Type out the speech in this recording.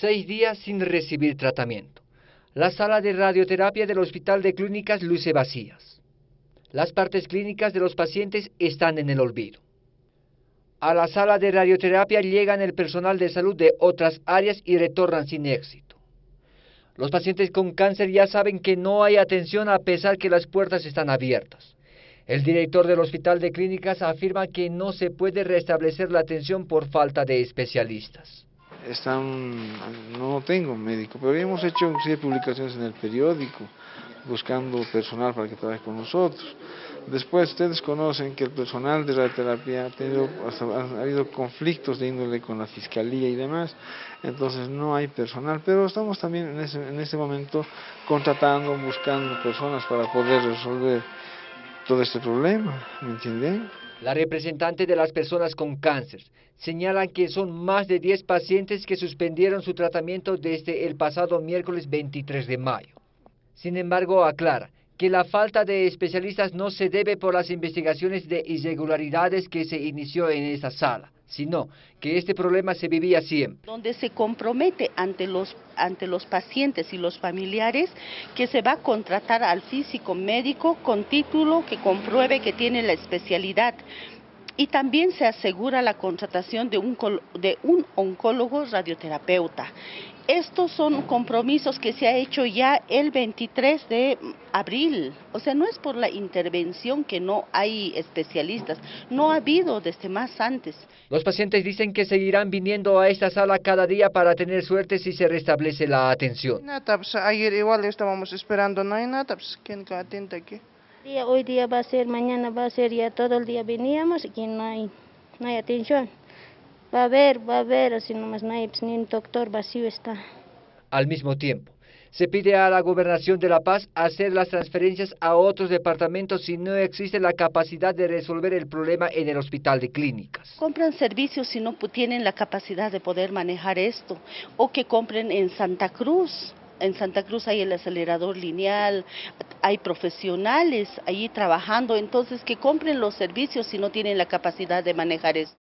seis días sin recibir tratamiento. La sala de radioterapia del Hospital de Clínicas luce vacías. Las partes clínicas de los pacientes están en el olvido. A la sala de radioterapia llegan el personal de salud de otras áreas y retornan sin éxito. Los pacientes con cáncer ya saben que no hay atención a pesar que las puertas están abiertas. El director del Hospital de Clínicas afirma que no se puede restablecer la atención por falta de especialistas están, no tengo médico, pero hemos hecho publicaciones en el periódico buscando personal para que trabaje con nosotros. Después ustedes conocen que el personal de radioterapia ha tenido, ha habido conflictos de índole con la fiscalía y demás, entonces no hay personal, pero estamos también en ese, en este momento contratando, buscando personas para poder resolver todo este problema, ¿me? La representante de las personas con cáncer señala que son más de 10 pacientes que suspendieron su tratamiento desde el pasado miércoles 23 de mayo. Sin embargo, aclara que la falta de especialistas no se debe por las investigaciones de irregularidades que se inició en esa sala, sino que este problema se vivía siempre. Donde se compromete ante los, pacientes y los familiares que se va a contratar al físico médico con título que compruebe que tiene la especialidad y también se asegura la contratación de un oncólogo radioterapeuta. Estos son compromisos que se ha hecho ya el 23 de abril. O sea, no es por la intervención que no hay especialistas, no ha habido desde más antes. Los pacientes dicen que seguirán viniendo a esta sala cada día para tener suerte si se restablece la atención. Pues, ayer igual estábamos esperando, no hay nada, pues ¿quién atenta aquí? Hoy día va a ser, mañana va a ser, ya todo el día veníamos y no hay, no hay atención. Va a haber, va a haber, así nomás no hay, pues, ni un doctor vacío está. Al mismo tiempo, se pide a la Gobernación de La Paz hacer las transferencias a otros departamentos si no existe la capacidad de resolver el problema en el hospital de clínicas. Compran servicios si no tienen la capacidad de poder manejar esto, o que compren en Santa Cruz, en Santa Cruz hay el acelerador lineal, hay profesionales ahí trabajando, entonces que compren los servicios si no tienen la capacidad de manejar esto.